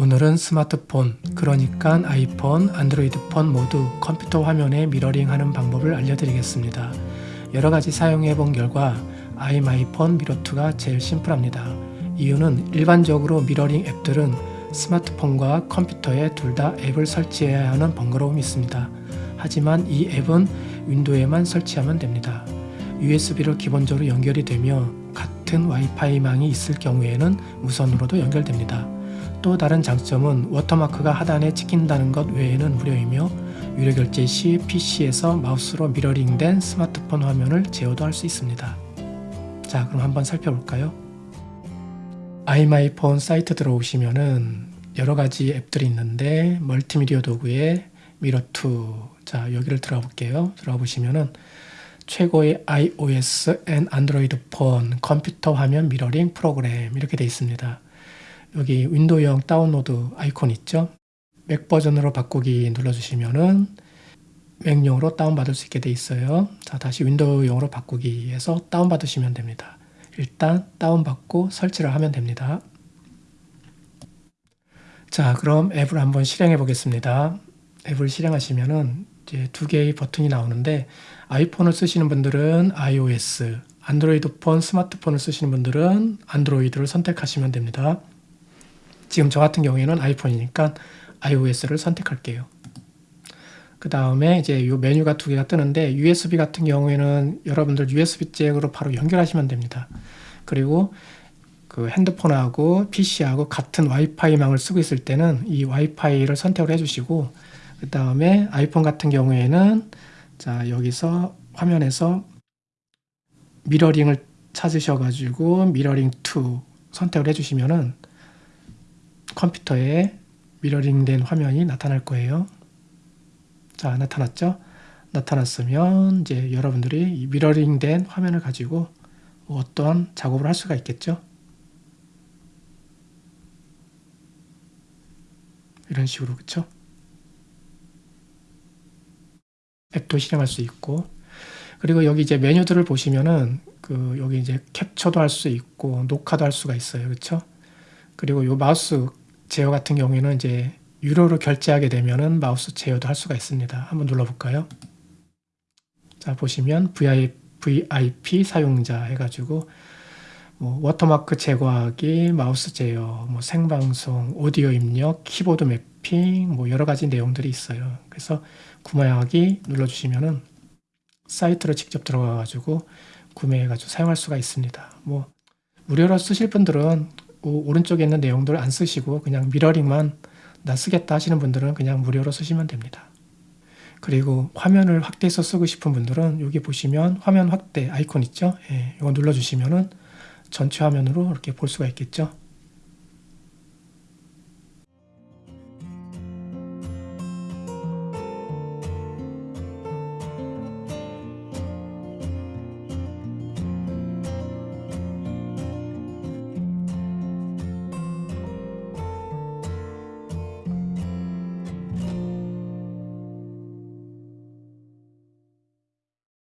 오늘은 스마트폰, 그러니까 아이폰, 안드로이드 폰 모두 컴퓨터 화면에 미러링 하는 방법을 알려드리겠습니다. 여러가지 사용해 본 결과 iMyFone MirrorTo가 제일 심플합니다. 이유는 일반적으로 미러링 앱들은 스마트폰과 컴퓨터에 둘 다 앱을 설치해야 하는 번거로움이 있습니다. 하지만 이 앱은 윈도우에만 설치하면 됩니다. USB로 기본적으로 연결이 되며 같은 와이파이망이 있을 경우에는 무선으로도 연결됩니다. 또 다른 장점은 워터마크가 하단에 찍힌다는 것 외에는 무료이며 유료 결제 시 PC에서 마우스로 미러링된 스마트폰 화면을 제어도 할 수 있습니다. 자 그럼 한번 살펴볼까요? iMyFone 사이트 들어오시면은 여러가지 앱들이 있는데 멀티미디어 도구에 MirrorTo 자 여기를 들어가 볼게요. 들어가 보시면은 최고의 iOS and 안드로이드 폰 컴퓨터 화면 미러링 프로그램 이렇게 되어 있습니다. 여기 윈도우형 다운로드 아이콘 있죠? 맥 버전으로 바꾸기 눌러주시면은 맥용으로 다운받을 수 있게 돼 있어요. 자, 다시 윈도우용으로 바꾸기 해서 다운받으시면 됩니다. 일단 다운받고 설치를 하면 됩니다. 자, 그럼 앱을 한번 실행해 보겠습니다. 앱을 실행하시면은 이제 두 개의 버튼이 나오는데 아이폰을 쓰시는 분들은 iOS, 안드로이드 폰, 스마트폰을 쓰시는 분들은 안드로이드를 선택하시면 됩니다. 지금 저 같은 경우에는 아이폰이니까 iOS를 선택할게요. 그 다음에 이제 이 메뉴가 두 개가 뜨는데 USB 같은 경우에는 여러분들 USB 잭으로 바로 연결하시면 됩니다. 그리고 그 핸드폰하고 PC하고 같은 와이파이망을 쓰고 있을 때는 이 와이파이를 선택을 해주시고 그 다음에 아이폰 같은 경우에는 자 여기서 화면에서 미러링을 찾으셔가지고 미러링 2 선택을 해주시면은 컴퓨터에 미러링된 화면이 나타날 거예요. 자, 나타났죠? 나타났으면 이제 여러분들이 미러링된 화면을 가지고 어떤 작업을 할 수가 있겠죠? 이런 식으로 그쵸? 앱도 실행할 수 있고 그리고 여기 이제 메뉴들을 보시면은 그 여기 이제 캡처도 할 수 있고 녹화도 할 수가 있어요. 그쵸? 그리고 요 마우스 제어 같은 경우에는 이제 유료로 결제하게 되면은 마우스 제어도 할 수가 있습니다. 한번 눌러볼까요? 자 보시면 VIP 사용자 해가지고 뭐 워터마크 제거하기, 마우스 제어, 뭐 생방송, 오디오 입력, 키보드 매핑, 뭐 여러 가지 내용들이 있어요. 그래서 구매하기 눌러주시면은 사이트로 직접 들어가가지고 구매해가지고 사용할 수가 있습니다. 뭐 무료로 쓰실 분들은 오른쪽에 있는 내용들을 안 쓰시고 그냥 미러링만 나 쓰겠다 하시는 분들은 그냥 무료로 쓰시면 됩니다. 그리고 화면을 확대해서 쓰고 싶은 분들은 여기 보시면 화면 확대 아이콘 있죠? 예, 이거 눌러주시면은 전체 화면으로 이렇게 볼 수가 있겠죠?